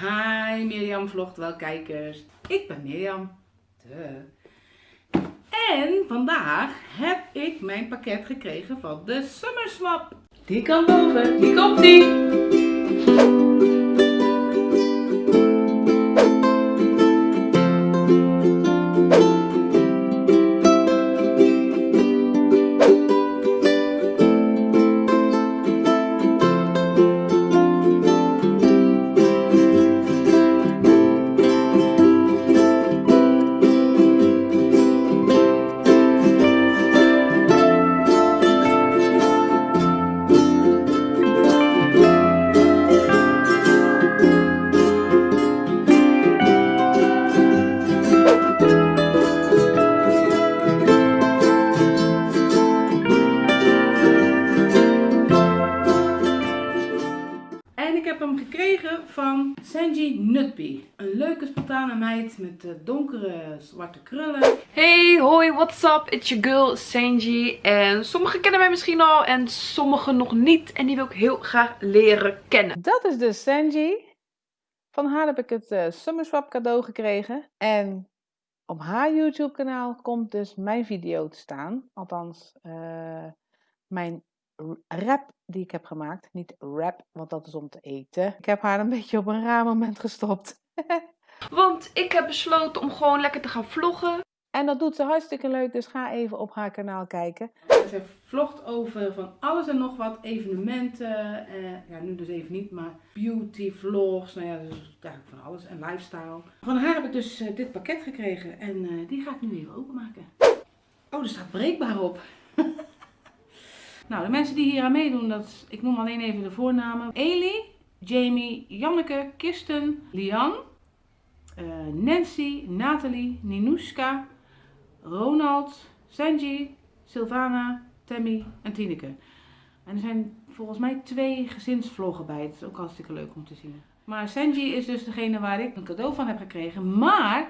Hi Mirjam vlogt wel kijkers. Ik ben Mirjam. Duh. En vandaag heb ik mijn pakket gekregen van de Summer Swap. Die kan boven, die komt die. Sanji Nutby. Een leuke spontane meid met eh, donkere zwarte krullen. Hey, hoi, what's up? It's your girl Sanji. En sommigen kennen mij misschien al en sommigen nog niet. En die wil ik heel graag leren kennen. Dat is dus Sanji. Van haar heb ik het eh Summer Swap cadeau gekregen. En op haar YouTube kanaal komt dus mijn video te staan. Althans, eh, mijn rap die ik heb gemaakt. Niet rap, want dat is om te eten. Ik heb haar een beetje op een raar moment gestopt. Want ik heb besloten om gewoon lekker te gaan vloggen. En dat doet ze hartstikke leuk, dus ga even op haar kanaal kijken. Ze vlogt over van alles en nog wat, evenementen, eh, ja nu dus even niet, maar beauty vlogs, nou ja, dus eigenlijk van alles en lifestyle. Van haar heb ik dus eh, dit pakket gekregen en eh, die ga ik nu even openmaken. Oh, er staat breekbaar op. nou, de mensen die hier aan meedoen, dat ik noem alleen even de voornamen. Eli, Jamie, Janneke, Kirsten, Lian, eh, Nancy, Nathalie, Ninuska, Ronald, Sanji, Sylvana, Tammy en Tineke. En er zijn volgens mij twee gezinsvloggen bij. Het is ook hartstikke leuk om te zien. Maar Sanji is dus degene waar ik een cadeau van heb gekregen. Maar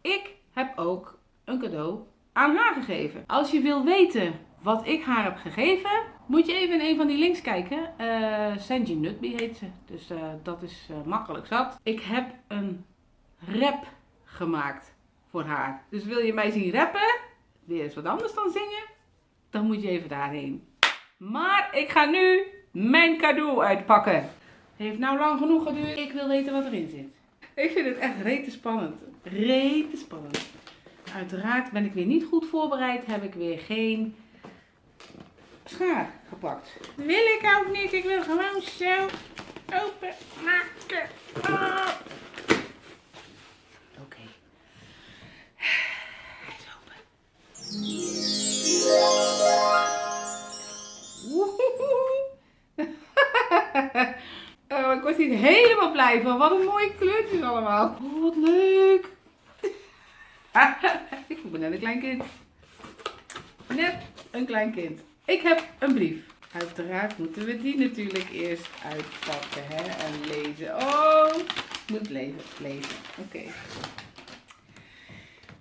ik heb ook een cadeau aan haar gegeven. Als je wil weten wat ik haar heb gegeven, moet je even in een van die links kijken. Eh Sanji Nutby heet ze. Dus eh, dat is eh, makkelijk zat. Ik heb een rap gemaakt voor haar. Dus wil je mij zien rappen, weer eens wat anders dan zingen, dan moet je even daarheen. Maar ik ga nu mijn cadeau uitpakken. Heeft nou lang genoeg geduurd. Ik wil weten wat erin zit. Ik vind het echt rete spannend. Rete spannend. Uiteraard ben ik weer niet goed voorbereid. Heb ik weer geen schaar gepakt. Wil ik ook niet. Ik wil gewoon zo open maken. Ah. Oké. Hij is open. Oh, ik word hier helemaal blij van. Wat een mooie kleurtjes allemaal. Oh, wat leuk. ik voel me net een klein kind. Net een klein kind. Ik heb een brief. Uiteraard moeten we die natuurlijk eerst uitpakken hè? en lezen. Oh, ik moet lezen. lezen. Oké.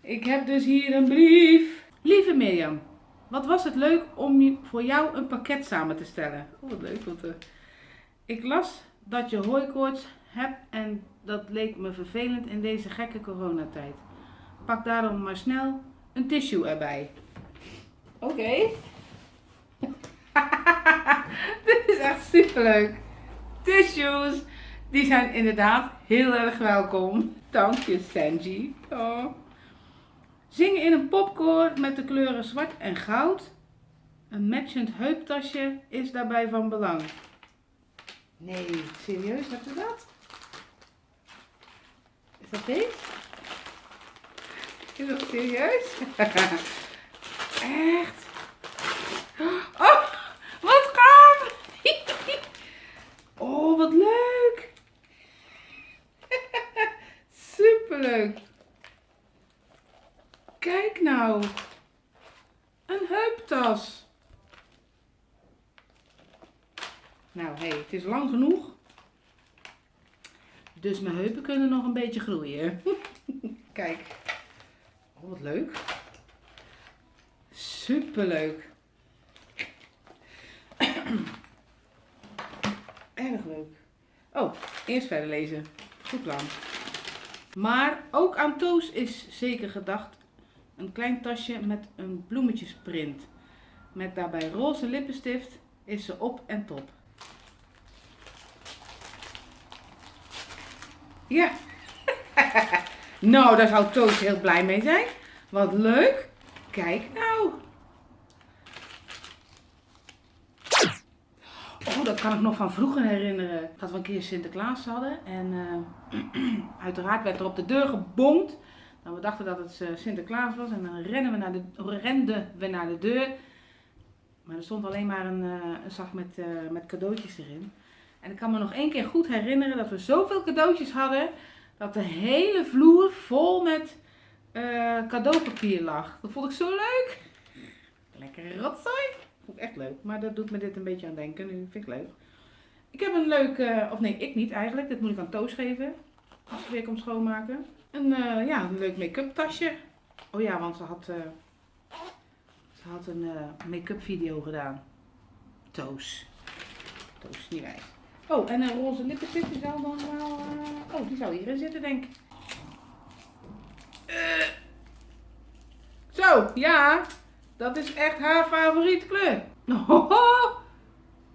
Ik heb dus hier een brief. Lieve Mirjam, wat was het leuk om voor jou een pakket samen te stellen. Oh, wat leuk. Want, eh, ik las dat je hooikoorts hebt en dat leek me vervelend in deze gekke coronatijd. Pak daarom maar snel een tissue erbij. Oké. Dit is echt superleuk. Tissues, die zijn inderdaad heel erg welkom. Dank je, Sanji. Oh. Zingen in een popkoor met de kleuren zwart en goud. Een matchend heuptasje is daarbij van belang. Nee, serieus, hebt u dat? Is dat deze? Is dat serieus? Echt? Oh, wat gaaf! Oh, wat leuk! Superleuk! Kijk nou! Een heuptas! Nou, hé, hey, het is lang genoeg. Dus mijn heupen kunnen nog een beetje groeien. Kijk. Oh, wat leuk. Superleuk. Erg leuk. Oh, eerst verder lezen. Goed plan. Maar ook aan Toos is zeker gedacht. Een klein tasje met een bloemetjesprint. Met daarbij roze lippenstift is ze op en top. Ja. nou, daar zou Toos heel blij mee zijn. Wat leuk. Kijk nou. Oh, dat kan ik nog van vroeger herinneren. Dat we een keer Sinterklaas hadden. En eh, uiteraard werd er op de deur gebonkt. Nou, we dachten dat het eh, Sinterklaas was. En dan rennen we naar de, renden we naar de deur. Maar er stond alleen maar een, uh, een zak met, met cadeautjes erin. En ik kan me nog één keer goed herinneren dat we zoveel cadeautjes hadden. Dat de hele vloer vol met cadeaupapier lag. Dat vond ik zo leuk. Lekker rotzooi. Echt leuk. Maar dat doet me dit een beetje aan denken. Nu vind ik leuk. Ik heb een leuk, uh, of nee, ik niet eigenlijk. Dit moet ik aan Toos geven. Als ze weer komt schoonmaken. Een, uh, ja, een leuk make-up tasje. Oh ja, want ze had, uh, ze had een make-up video gedaan. Toos. Toos, niet wij. Oh, en een roze lippenstift zou dan wel... oh, die zou hierin zitten, denk ik. Zo, ja. Dat is echt haar favoriete kleur.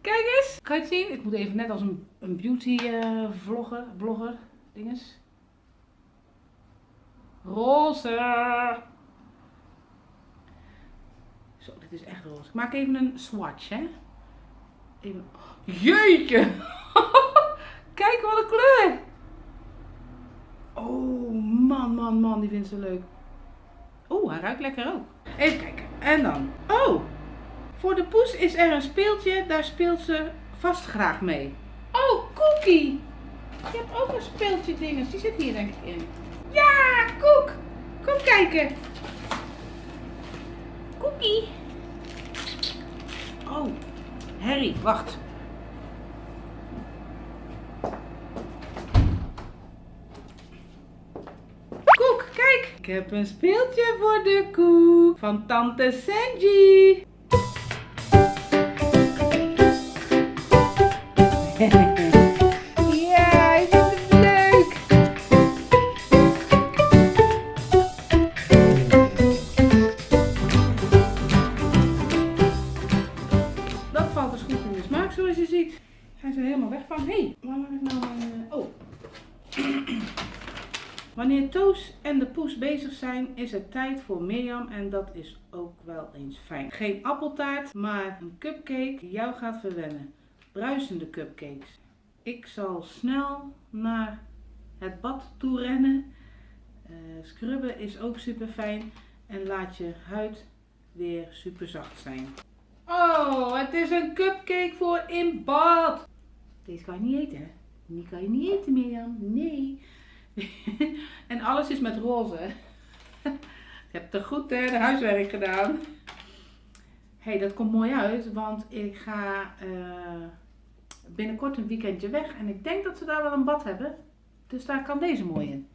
Kijk eens. Kan je het zien? Ik moet even net als een, een beauty uh, vlogger, blogger, dinges. Roze. Zo, dit is echt roze. Ik maak even een swatch, hè. Even. Jeetje. kijk wat een kleur. Oh, man, man, man. Die vindt ze leuk. Oeh, hij ruikt lekker ook. Even kijken. En dan. Oh, voor de poes is er een speeltje. Daar speelt ze vast graag mee. Oh, Cookie. Je hebt ook een speeltje dinges. Die zit hier denk ik in. Ja, Koek. Kom kijken. Cookie. Oh, Harry, wacht. Ik heb een speeltje voor de koe van tante Sanji. Zijn, is het tijd voor Mirjam en dat is ook wel eens fijn. Geen appeltaart, maar een cupcake die jou gaat verwennen. Bruisende cupcakes. Ik zal snel naar het bad toe rennen. Uh, scrubben is ook super fijn en laat je huid weer super zacht zijn. Oh, het is een cupcake voor in bad. Deze kan je niet eten? Die kan je niet eten, Mirjam. Nee. en alles is met roze. Je hebt er goed hè, de huiswerk gedaan. hey, dat komt mooi uit, want ik ga uh, binnenkort een weekendje weg. En ik denk dat ze daar wel een bad hebben. Dus daar kan deze mooi in.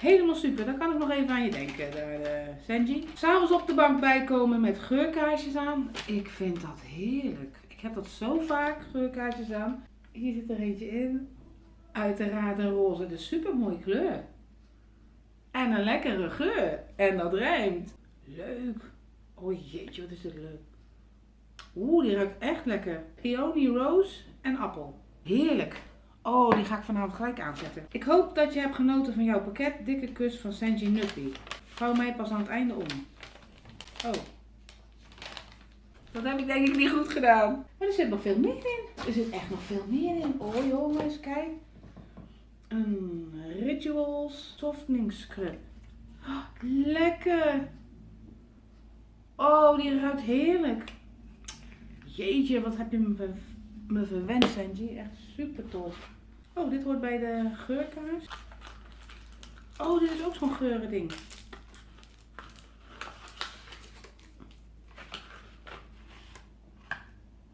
Helemaal super, daar kan ik nog even aan je denken, daar, uh, Sanji. S'avonds op de bank bijkomen met geurkaarsjes aan. Ik vind dat heerlijk. Ik heb dat zo vaak, geurkaarsjes aan. Hier zit er eentje in. Uiteraard een roze, de super mooie kleur. En een lekkere geur. En dat rijmt. Leuk. Oh jeetje, wat is dit leuk. Oeh, die ruikt echt lekker. Peony Rose en appel. Heerlijk. Oh, die ga ik vanavond gelijk aanzetten. Ik hoop dat je hebt genoten van jouw pakket. Dikke kus van Sanji Nuppy. Hou mij pas aan het einde om. Oh. Dat heb ik denk ik niet goed gedaan. Maar er zit nog veel meer in. Er zit echt nog veel meer in. Oh jongens, kijk een Rituals Softening Scrub. Oh, lekker! Oh, die ruikt heerlijk. Jeetje, wat heb je me, verwend, Sanji. Echt super tof. Oh, dit hoort bij de geurkaars. Oh, dit is ook zo'n geurending.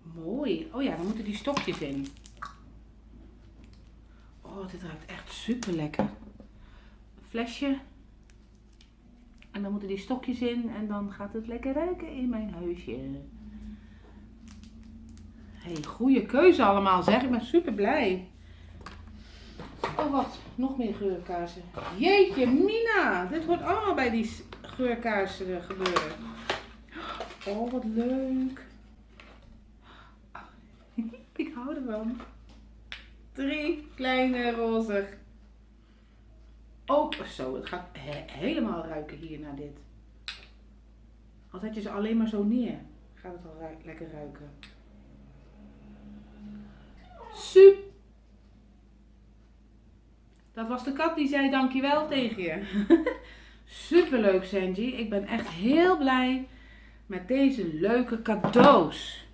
Mooi. Oh ja, dan moeten die stokjes in. Oh, dit ruikt echt super lekker. Flesje. En dan moeten die stokjes in en dan gaat het lekker ruiken in mijn huisje. hey, goede keuze allemaal zeg. Ik ben super blij. Oh, wacht. Nog meer geurkaarsen. Jeetje, Mina. Dit hoort allemaal bij die geurkaarsen gebeuren. Oh, wat leuk. Ik hou ervan. Drie kleine roze. Ook zo, het gaat he- helemaal ruiken hier naar dit. Als zet je ze alleen maar zo neer, gaat het al lekker ruiken. Super. Dat was de kat die zei dankjewel tegen je. Superleuk Sanji. Ik ben echt heel blij met deze leuke cadeaus.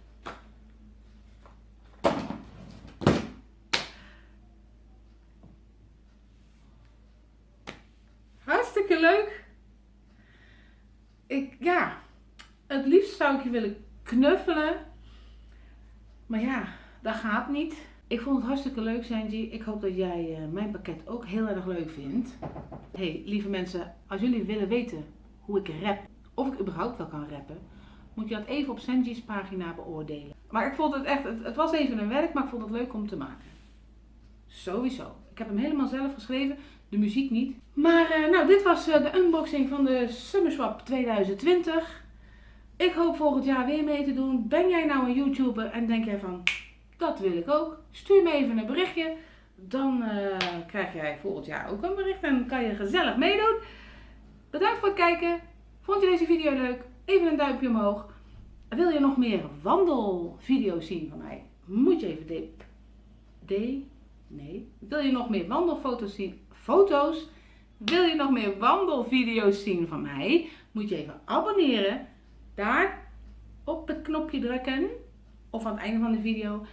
Hartstikke leuk. Ik, ja, het liefst zou ik je willen knuffelen. Maar ja, dat gaat niet. Ik vond het hartstikke leuk, Sanji. Ik hoop dat jij eh, mijn pakket ook heel erg leuk vindt. hey, lieve mensen, als jullie willen weten hoe ik rap, of ik überhaupt wel kan rappen, moet je dat even op Sanji's pagina beoordelen. Maar ik vond het echt, het, het was even een werk, maar ik vond het leuk om te maken. Sowieso. Ik heb hem helemaal zelf geschreven, de muziek niet. Maar eh, nou, dit was eh, de unboxing van de Summer Swap 2020. Ik hoop volgend jaar weer mee te doen. Ben jij nou een YouTuber en denk jij van, dat wil ik ook? Stuur me even een berichtje. Dan eh, krijg jij volgend jaar ook een bericht en kan je gezellig meedoen. Bedankt voor het kijken. Vond je deze video leuk? Even een duimpje omhoog. Wil je nog meer wandelvideo's zien van mij? Moet je even de... de nee. Wil je nog meer wandelfoto's zien? Foto's? Wil je nog meer wandelvideo's zien van mij? Moet je even abonneren. Daar op het knopje drukken. Of aan het einde van de video.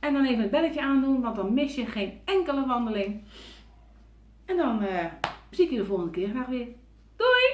En dan even het belletje aandoen, want dan mis je geen enkele wandeling. En dan eh, zie ik je de volgende keer graag weer. Doei!